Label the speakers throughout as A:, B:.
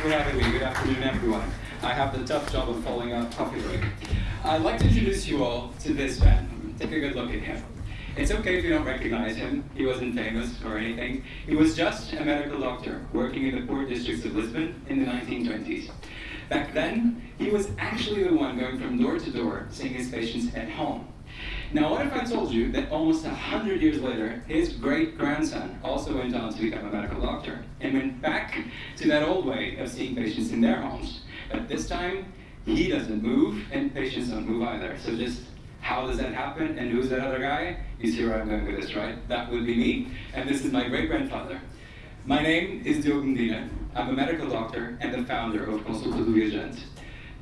A: for having me. Good afternoon, everyone. I have the tough job of following up coffee. I'd like to introduce you all to this man. Take a good look at him. It's okay if you don't recognize him. He wasn't famous or anything. He was just a medical doctor working in the poor districts of Lisbon in the 1920s. Back then, he was actually the one going from door to door seeing his patients at home. Now, what if I told you that almost 100 years later, his great-grandson also went on to become a medical doctor and went back to that old way of seeing patients in their homes. But this time, he doesn't move and patients don't move either. So just how does that happen and who's that other guy? You see where I'm going with this, right? That would be me, and this is my great-grandfather. My name is Diogo Medina. I'm a medical doctor and the founder of Consulta do Viajante.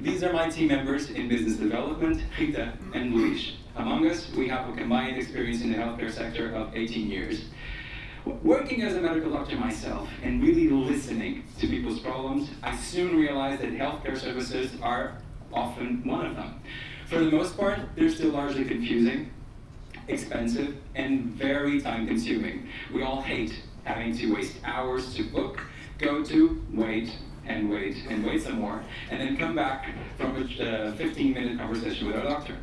A: These are my team members in business development, Rita and Luis. Among us, we have a combined experience in the healthcare sector of 18 years. Working as a medical doctor myself and really listening to people's problems, I soon realized that healthcare services are often one of them. For the most part, they're still largely confusing, expensive, and very time consuming. We all hate having to waste hours to book, go to, wait, and wait, and wait some more, and then come back from a 15-minute uh, conversation with our doctor.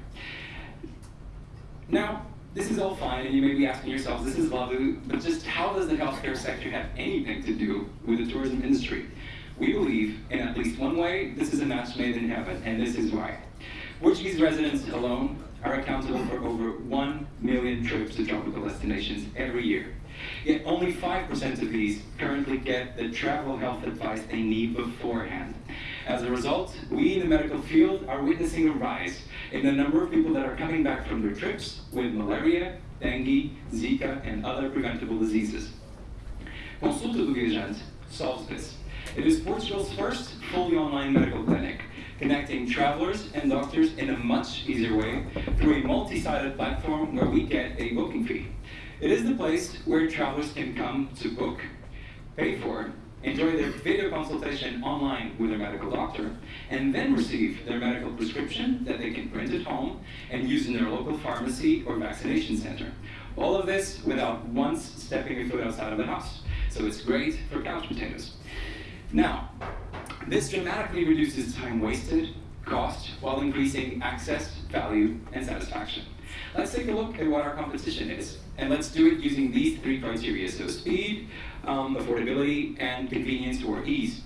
A: Now, this is all fine, and you may be asking yourselves, this is lovely, but just how does the healthcare sector have anything to do with the tourism industry? We believe, in at least one way, this is a match made in heaven, and this is why. Portuguese residents alone are accountable for over 1 million trips to tropical destinations every year. Yet only 5% of these currently get the travel health advice they need beforehand. As a result, we in the medical field are witnessing a rise in the number of people that are coming back from their trips with malaria, dengue, Zika, and other preventable diseases. Consulta do Viajante solves this. It is Portugal's first fully online medical clinic, connecting travelers and doctors in a much easier way through a multi-sided platform where we get a booking fee. It is the place where travelers can come to book, pay for, enjoy their video consultation online with their medical doctor, and then receive their medical prescription that they can print at home and use in their local pharmacy or vaccination center. All of this without once stepping a foot outside of the house. So it's great for couch potatoes. Now, this dramatically reduces time wasted, cost, while increasing access, value, and satisfaction. Let's take a look at what our competition is. And let's do it using these three criteria. So speed, um, affordability, and convenience or ease.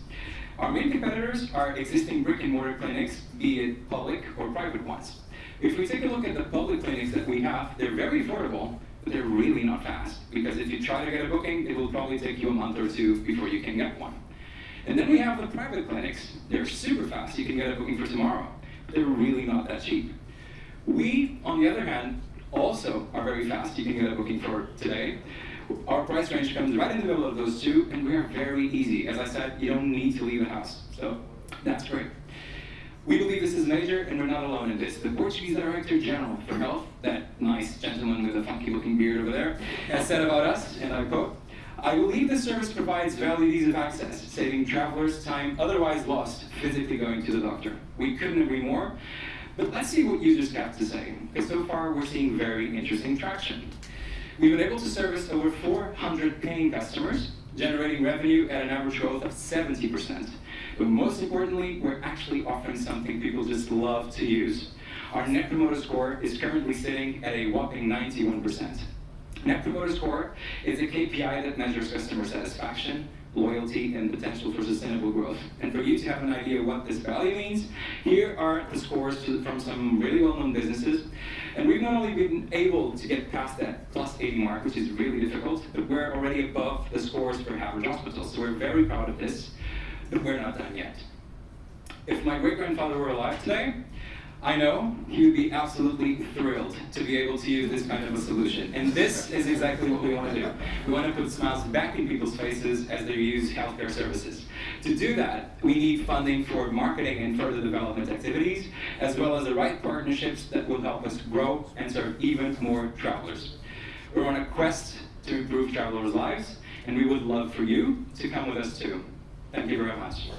A: Our main competitors are existing brick and mortar clinics, be it public or private ones. If we take a look at the public clinics that we have, they're very affordable, but they're really not fast. Because if you try to get a booking, it will probably take you a month or two before you can get one. And then we have the private clinics. They're super fast. You can get a booking for tomorrow. They're really not that cheap. We, on the other hand, also are very fast. You can get a booking for today. Our price range comes right in the middle of those two, and we are very easy. As I said, you don't need to leave the house. So that's great. We believe this is major, and we're not alone in this. The Portuguese Director General for Health, that nice gentleman with a funky looking beard over there, has said about us, and I quote, I believe the service provides valid ease of access, saving travelers time otherwise lost physically going to the doctor. We couldn't agree more. But let's see what users have to say, because so far we're seeing very interesting traction. We've been able to service over 400 paying customers, generating revenue at an average growth of 70%. But most importantly, we're actually offering something people just love to use. Our Net Promoter Score is currently sitting at a whopping 91%. Net Promoter Score is a KPI that measures customer satisfaction, loyalty, and potential for sustainable growth. And for you to have an idea what this value means, here are the scores to, from some really well-known businesses. And we've not only been able to get past that plus 80 mark, which is really difficult, but we're already above the scores for average hospitals. So we're very proud of this, but we're not done yet. If my great-grandfather were alive today, I know would be absolutely thrilled to be able to use this kind of a solution. And this is exactly what we want to do. We want to put smiles back in people's faces as they use healthcare services. To do that, we need funding for marketing and further development activities, as well as the right partnerships that will help us grow and serve even more travelers. We're on a quest to improve travelers' lives, and we would love for you to come with us too. Thank you very much.